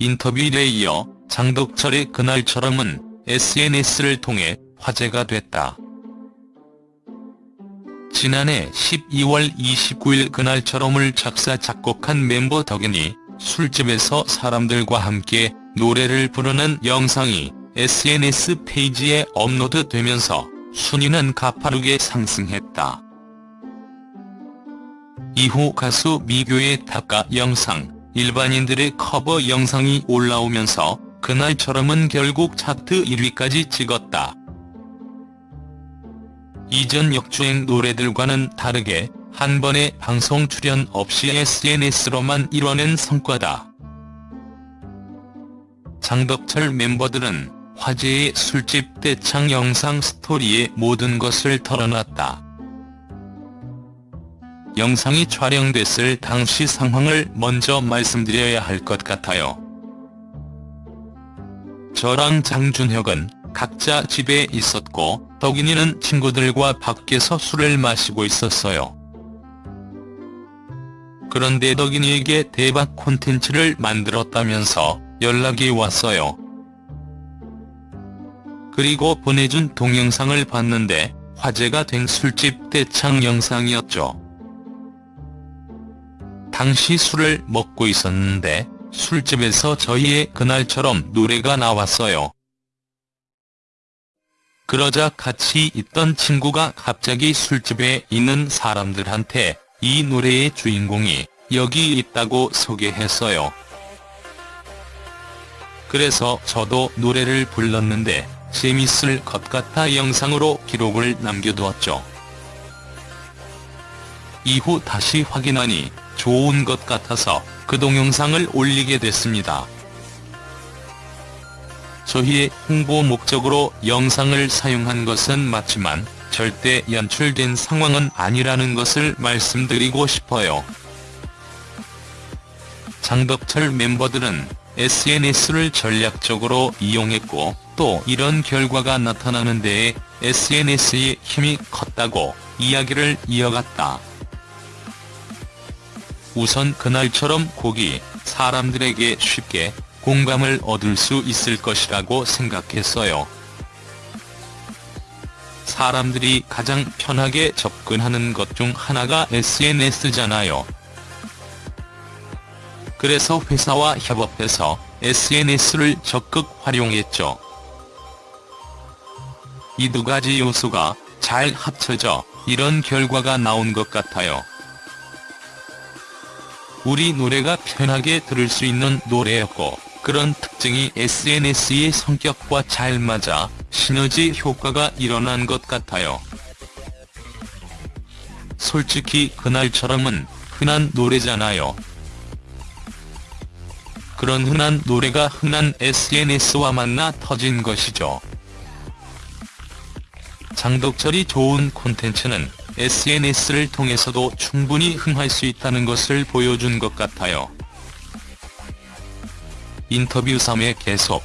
인터뷰에 이어 장덕철의 그날처럼은 SNS를 통해 화제가 됐다. 지난해 12월 29일 그날처럼을 작사 작곡한 멤버 덕인이 술집에서 사람들과 함께 노래를 부르는 영상이 SNS 페이지에 업로드되면서 순위는 가파르게 상승했다. 이후 가수 미교의 답가 영상, 일반인들의 커버 영상이 올라오면서 그날처럼은 결국 차트 1위까지 찍었다. 이전 역주행 노래들과는 다르게 한 번의 방송 출연 없이 SNS로만 이뤄낸 성과다. 장덕철 멤버들은 화제의 술집 떼창 영상 스토리에 모든 것을 털어놨다. 영상이 촬영됐을 당시 상황을 먼저 말씀드려야 할 것 같아요. 저랑 장준혁은 각자 집에 있었고 덕인이는 친구들과 밖에서 술을 마시고 있었어요. 그런데 덕인이에게 대박 콘텐츠를 만들었다면서 연락이 왔어요. 그리고 보내준 동영상을 봤는데 화제가 된 술집 떼창 영상이었죠. 당시 술을 먹고 있었는데 술집에서 저희의 그날처럼 노래가 나왔어요. 그러자 같이 있던 친구가 갑자기 술집에 있는 사람들한테 이 노래의 주인공이 여기 있다고 소개했어요. 그래서 저도 노래를 불렀는데 재밌을 것 같아 영상으로 기록을 남겨두었죠. 이후 다시 확인하니 좋은 것 같아서 그 동영상을 올리게 됐습니다. 저희의 홍보 목적으로 영상을 사용한 것은 맞지만 절대 연출된 상황은 아니라는 것을 말씀드리고 싶어요. 장덕철 멤버들은 SNS를 전략적으로 이용했고 또 이런 결과가 나타나는 데에 SNS의 힘이 컸다고 이야기를 이어갔다. 우선 그날처럼 곡이 사람들에게 쉽게 공감을 얻을 수 있을 것이라고 생각했어요. 사람들이 가장 편하게 접근하는 것 중 하나가 SNS잖아요. 그래서 회사와 협업해서 SNS를 적극 활용했죠. 이 두 가지 요소가 잘 합쳐져 이런 결과가 나온 것 같아요. 우리 노래가 편하게 들을 수 있는 노래였고 그런 특징이 SNS의 성격과 잘 맞아 시너지 효과가 일어난 것 같아요. 솔직히 그날처럼은 흔한 노래잖아요. 그런 흔한 노래가 흔한 SNS와 만나 터진 것이죠. 장덕철이 좋은 콘텐츠는 SNS를 통해서도 충분히 흥할 수 있다는 것을 보여준 것 같아요. 인터뷰 3회 계속